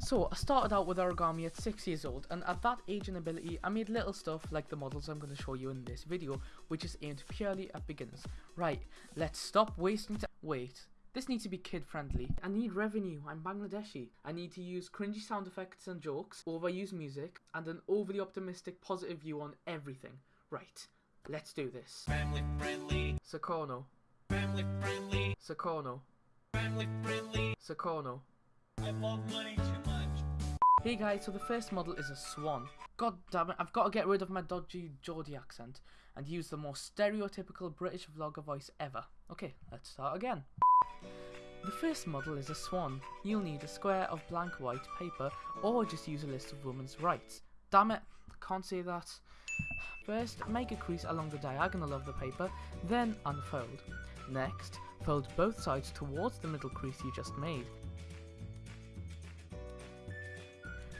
So I started out with origami at 6 years old and at that age and ability I made little stuff like the models I'm going to show you in this video which is aimed purely at beginners. Right, let's stop wasting time. Wait, this needs to be kid friendly. I need revenue, I'm Bangladeshi. I need to use cringy sound effects and jokes, overuse music, and an overly optimistic positive view on everything. Right, let's do this. Family friendly, Sakono, family friendly, Sakono, family friendly. Sakono. I love money too much. Hey guys, so the first model is a swan. God damn it, I've got to get rid of my dodgy Geordie accent and use the most stereotypical British vlogger voice ever. Okay, let's start again. The first model is a swan. You'll need a square of blank white paper or just use a list of women's rights. Damn it, can't say that. First, make a crease along the diagonal of the paper, then unfold. Next, fold both sides towards the middle crease you just made.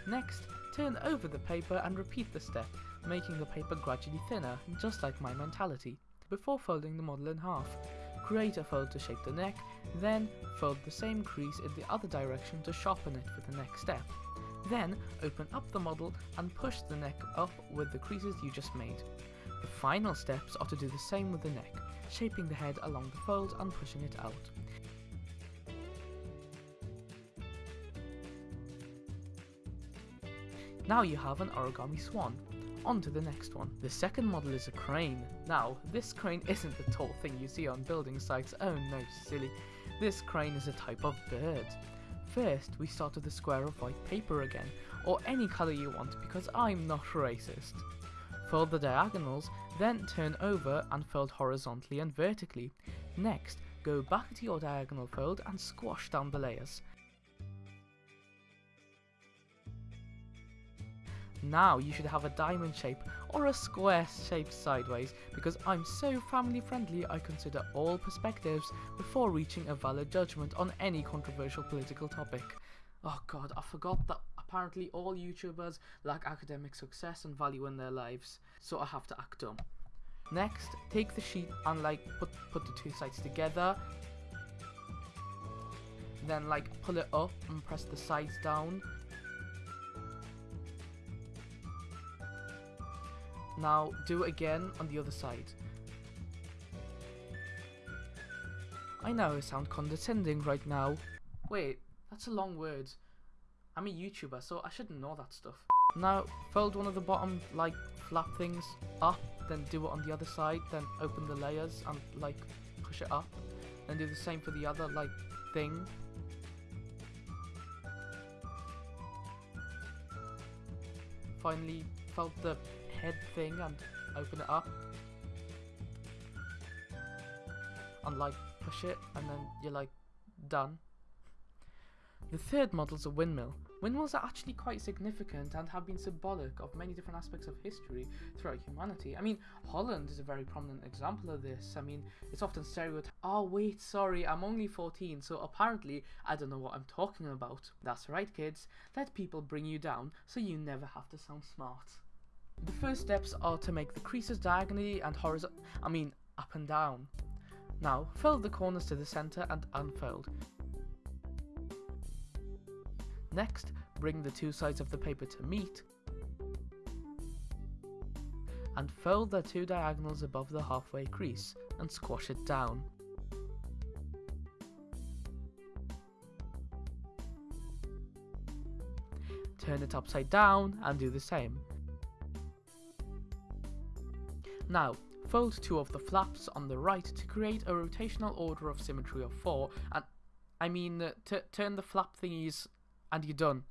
Next, turn over the paper and repeat the step, making the paper gradually thinner, just like my mentality, before folding the model in half. Create a fold to shape the neck, then fold the same crease in the other direction to sharpen it for the next step. Then open up the model and push the neck up with the creases you just made. The final steps are to do the same with the neck, shaping the head along the fold and pushing it out. Now you have an origami swan. On to the next one. The second model is a crane. Now, this crane isn't the tall thing you see on building sites, oh no silly. This crane is a type of bird. First, we start with a square of white paper again, or any colour you want because I'm not racist. Fold the diagonals, then turn over and fold horizontally and vertically. Next, go back to your diagonal fold and squash down the layers. Now you should have a diamond shape or a square shape sideways because I'm so family friendly I consider all perspectives before reaching a valid judgment on any controversial political topic. Oh god, I forgot that apparently all YouTubers lack academic success and value in their lives, so I have to act dumb. Next, take the sheet and like put, put the two sides together. Then like pull it up and press the sides down Now do it again on the other side. I know I sound condescending right now. Wait, that's a long word. I'm a YouTuber, so I shouldn't know that stuff. Now, fold one of the bottom, like, flap things up, then do it on the other side, then open the layers and, like, push it up. Then do the same for the other, like, thing. Finally, fold the head thing and open it up and like push it and then you're like done. The third model's a windmill. Windmills are actually quite significant and have been symbolic of many different aspects of history throughout humanity. I mean, Holland is a very prominent example of this. I mean, it's often stereotyped. Oh, wait, sorry, I'm only 14, so apparently I don't know what I'm talking about. That's right, kids. Let people bring you down so you never have to sound smart. The first steps are to make the creases diagonally and horizontal, I mean up and down. Now, fold the corners to the centre and unfold. Next, bring the two sides of the paper to meet and fold the two diagonals above the halfway crease and squash it down. Turn it upside down and do the same. Now, fold two of the flaps on the right to create a rotational order of symmetry of 4 and I mean uh, turn the flap thingies and you're done.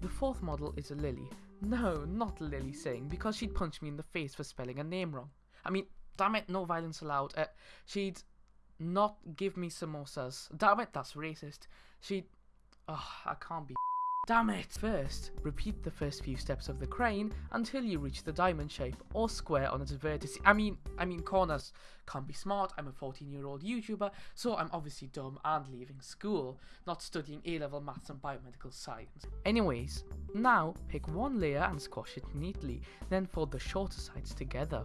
The fourth model is a Lily. No, not Lilly Singh, because she'd punch me in the face for spelling a name wrong. I mean, damn it, no violence allowed. Uh, she'd not give me samosas. Damn it, that's racist. She'd... Oh, I can't be Damn it! First, repeat the first few steps of the crane until you reach the diamond shape or square on its vertices. I mean, I mean corners. Can't be smart, I'm a 14 year old YouTuber, so I'm obviously dumb and leaving school, not studying A-level maths and biomedical science. Anyways, now pick one layer and squash it neatly, then fold the shorter sides together.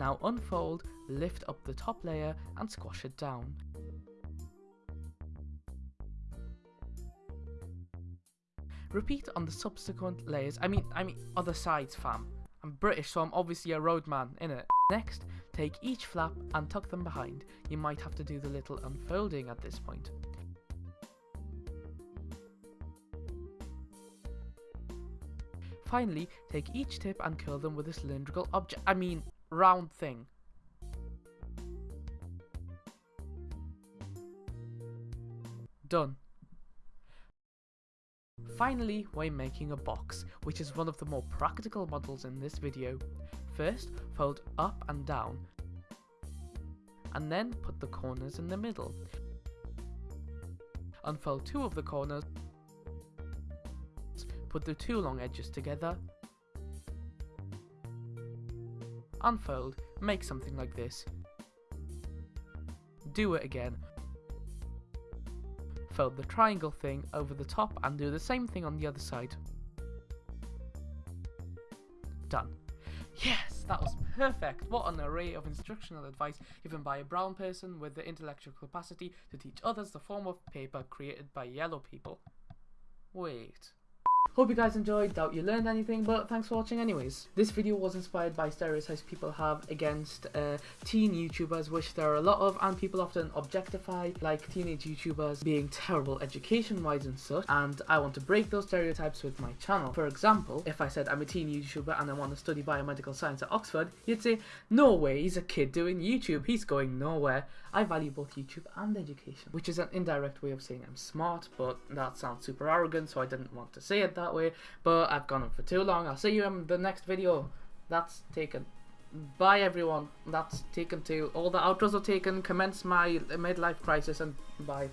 Now unfold, lift up the top layer and squash it down. Repeat on the subsequent layers. I mean, I mean other sides, fam. I'm British, so I'm obviously a roadman, innit? Next, take each flap and tuck them behind. You might have to do the little unfolding at this point. Finally, take each tip and curl them with a cylindrical object. I mean, round thing. Done. Finally, we're making a box, which is one of the more practical models in this video. First, fold up and down, and then put the corners in the middle. Unfold two of the corners, put the two long edges together, unfold, make something like this. Do it again, fold the triangle thing over the top and do the same thing on the other side. Done. Yes, that was perfect. What an array of instructional advice given by a brown person with the intellectual capacity to teach others the form of paper created by yellow people. Wait. Hope you guys enjoyed, doubt you learned anything, but thanks for watching anyways. This video was inspired by stereotypes people have against uh, teen YouTubers, which there are a lot of, and people often objectify, like teenage YouTubers being terrible education-wise and such, and I want to break those stereotypes with my channel. For example, if I said I'm a teen YouTuber and I want to study biomedical science at Oxford, you'd say, no way, he's a kid doing YouTube, he's going nowhere. I value both YouTube and education, which is an indirect way of saying I'm smart, but that sounds super arrogant, so I didn't want to say it that way. But I've gone on for too long. I'll see you in the next video. That's taken. Bye everyone. That's taken too. All the outros are taken. Commence my midlife crisis and bye.